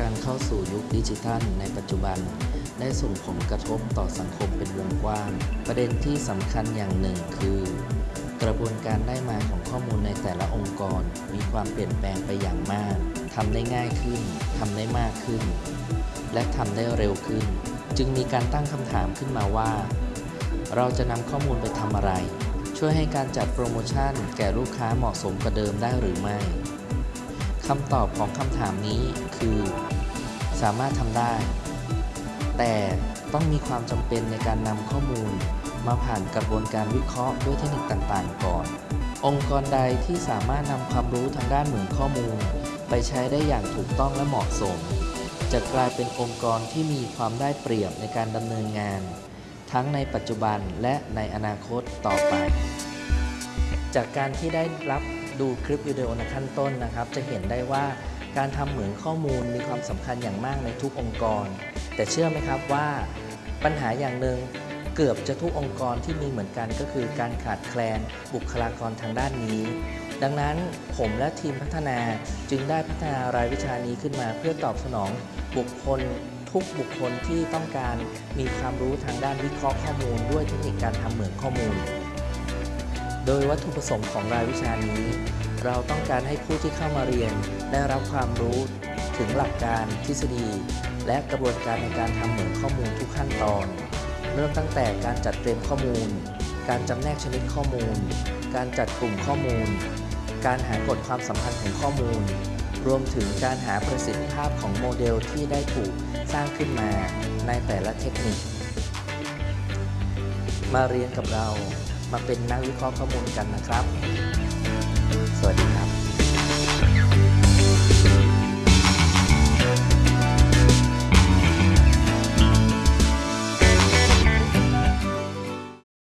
การเข้าสู่ยุคดิจิทัลในปัจจุบัน ได้ส่งผลกระทบต่อสังคมเป็นวงกว้าง ประเด็นที่สำคัญอย่างหนึ่งคือ กระบวนการได้มาของข้อมูลในแต่ละองค์กร มีความเปลี่ยนแปลงไปอย่างมากทำได้ง่ายขึ้นทำได้มากขึ้น และทำได้เร็วขึ้น จึงมีการตั้งคำถามขึ้นมาว่า เราจะนำข้อมูลไปทำอะไร ช่วยให้การจัดโปรโมชั่นแก่ลูกค้าเหมาะสมกว่าเดิมได้หรือไม่ คำตอบของคำถามนี้คือ สามารถทำได้ แต่ต้องมีความจำเป็นในการนำข้อมูล มาผ่านกระบวนการวิเคราะห์ด้วยเทคนิคต่างๆ ก่อน องค์กรใดที่สามารถนำความรู้ทางด้านเหมือนข้อมูล ไปใช้ได้อย่างถูกต้องและเหมาะสม จะกลายเป็นองค์กรที่มีความได้เปรียบในการดำเนินงาน ทั้งในปัจจุบันและในอนาคตต่อไป จากการที่ได้รับ ดูคลิปวิดีโอในขั้นต้นนะครับ จะเห็นได้ว่าการทำเหมือนข้อมูลมีความสำคัญอย่างมากในทุกองค์กร แต่เชื่อไหมครับว่าปัญหาอย่างหนึ่งเกือบจะทุกองค์กรที่มีเหมือนกันก็คือการขาดแคลนบุคลากรทางด้านนี้ ดังนั้นผมและทีมพัฒนาจึงได้พัฒนารายวิชานี้ขึ้นมาเพื่อตอบสนองบุคคลทุกบุคคลที่ต้องการมีความรู้ทางด้านวิเคราะห์ข้อมูล ด้วยเทคนิคการทำเหมือนข้อมูล โดยวัตถุประสงค์ของรายวิชานี้ เราต้องการให้ผู้ที่เข้ามาเรียนได้รับความรู้ถึงหลักการทฤษฎี และกระบวนการในการทำเหมือนข้อมูลทุกขั้นตอน เริ่มตั้งแต่การจัดเตรียมข้อมูล การจำแนกชนิดข้อมูล การจัดกลุ่มข้อมูล การหากฎความสัมพันธ์ของข้อมูล รวมถึงการหาประสิทธิภาพของโมเดลที่ได้ถูกสร้างขึ้นมาในแต่ละเทคนิค มาเรียนกับเรา มาเป็นนักวิเคราะห์ข้อมูลกันนะครับ สวัสดีครับ